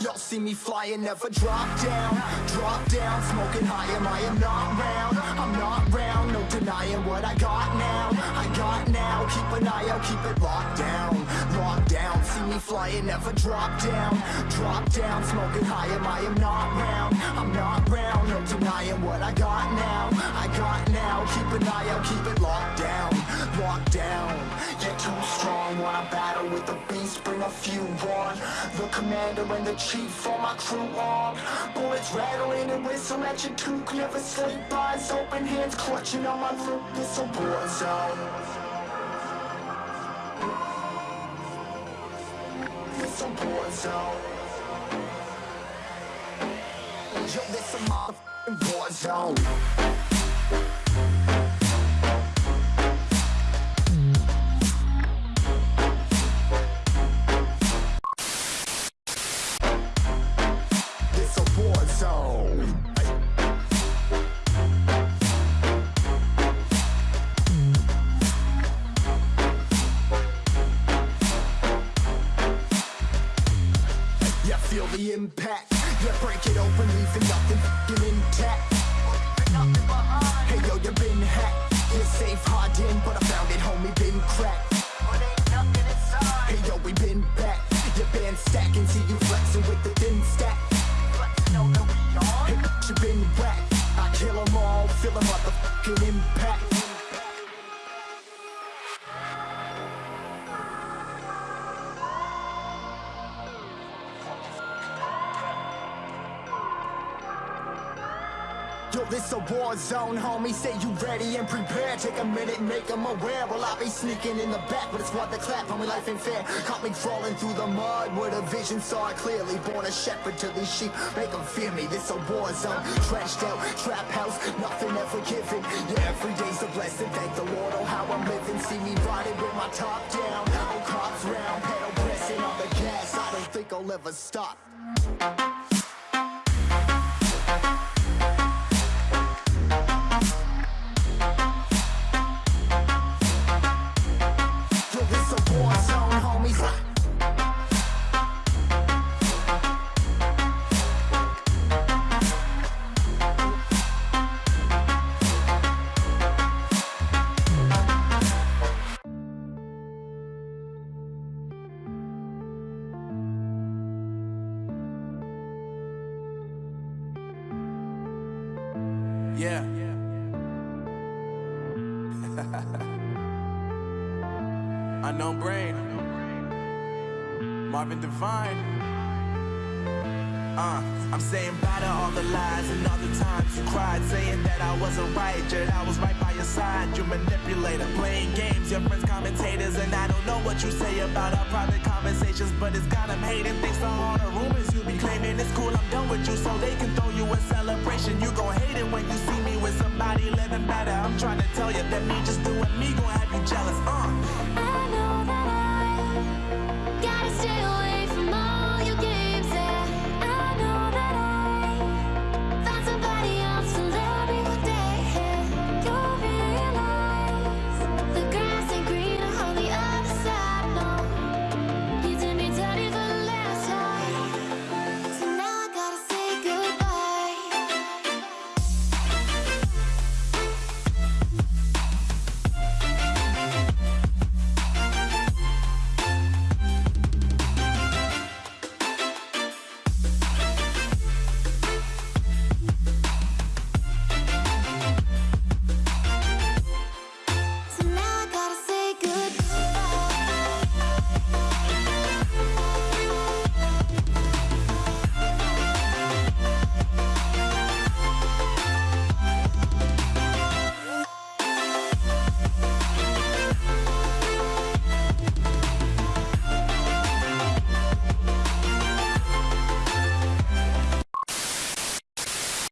Y'all see me flying, never drop down. Drop down, smoking high, am I am not round? I'm not round, no denying what I got now. I got now, keep an eye out, keep it locked down. Locked down, see me flying, never drop down. Drop down, smoking high, am I am not round? I'm not round, no denying what I got now. I got now, keep an eye out, keep it locked Wanna battle with the beast, bring a few on. The commander and the chief for my crew on. Bullets rattling and whistle at your toque Never sleep, eyes open, hands clutching on my loot It's a war zone. It's a war zone. Yo, this a motherfucking war zone feel the impact. Yeah, break it open, leaving nothing f***ing intact. Hey yo, you been hacked. You're safe, hard in, but I found it, homie, been cracked. Hey yo, we been back. Your band stacking, see you flexing with the thin stack. Hey, you been whacked. I kill 'em all, feel a motherfucking impact This a war zone, homie. Say you ready and prepared. Take a minute, make them aware. Well, I be sneaking in the back, but it's what the clap, homie. Life ain't fair. Caught me crawling through the mud where the vision saw it clearly. Born a shepherd to these sheep, make them fear me. This a war zone, trashed out, trap house, nothing ever given. Yeah, every day's a blessing. Thank the Lord, oh, how I'm living. See me riding with my top down. Oh, cops round, pedal pressing on the gas. I don't think I'll ever stop. Yeah. Unknown brain. Marvin Divine. Uh, I'm saying bye to all the lies and all the times you cried, saying that I wasn't right, yet I was right by your side. You manipulator, playing games, your friends commentators, and I don't know what you say about our private conversations, but it's got 'em hating. Thanks to all the rumors you be claiming, it's cool. I'm done with you, so they can throw you a celebration. You gon' hate it when you see me with somebody living better. I'm trying to tell you that me just doing me gon' have you jealous. Uh.